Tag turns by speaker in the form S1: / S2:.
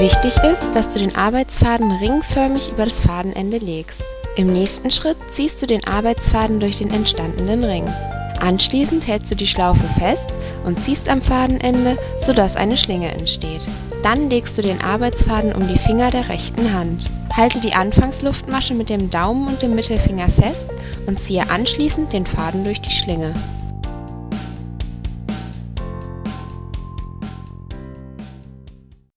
S1: Wichtig ist, dass du den Arbeitsfaden ringförmig über das Fadenende legst. Im nächsten Schritt ziehst du den Arbeitsfaden durch den entstandenen Ring. Anschließend hältst du die Schlaufe fest und ziehst am Fadenende, sodass eine Schlinge entsteht. Dann legst du den Arbeitsfaden um die Finger der rechten Hand. Halte die Anfangsluftmasche mit dem Daumen und dem Mittelfinger fest und ziehe anschließend den Faden durch die Schlinge.